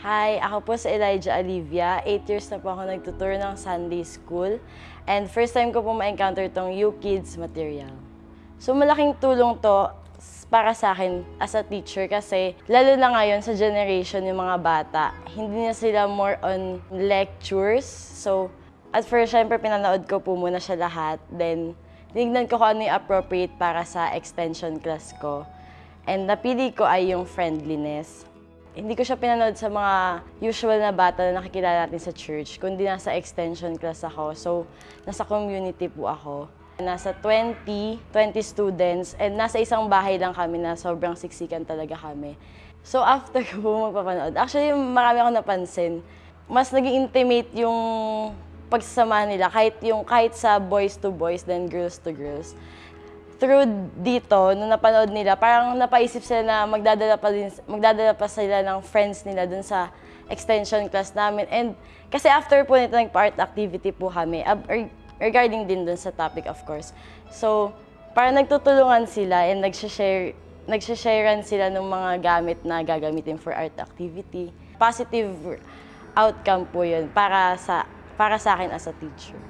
Hi, ako po si Elijah Olivia. 8 years na po ako nagtuturo ng Sunday School. And first time ko po ma-encounter tong You Kids material. So malaking tulong to para sa akin as a teacher kasi lalo na ngayon sa generation yung mga bata, hindi na sila more on lectures. So at first, syempre pinanood ko po muna siya lahat. Then tinignan ko kung ano yung appropriate para sa extension class ko. And napili ko ay yung friendliness. Hindi ko siya pinanood sa mga usual na bata na nakikilala natin sa church, kundi nasa extension class ako. So, nasa community po ako. Nasa 20, 20 students, and nasa isang bahay lang kami na sobrang siksikan talaga kami. So, after ko po magpapanood, actually, marami akong napansin. Mas naging intimate yung pagsasama nila, kahit, yung, kahit sa boys to boys, then girls to girls through dito, nung napanood nila, parang napaisip sila na magdadala pa, din, magdadala pa sila ng friends nila dun sa extension class namin. And kasi after po nito, nag-part activity po kami, regarding din dun sa topic, of course. So, parang nagtutulungan sila and nagsishare, nagsisharean sila ng mga gamit na gagamitin for art activity. Positive outcome po yun para sa, para sa akin as a teacher.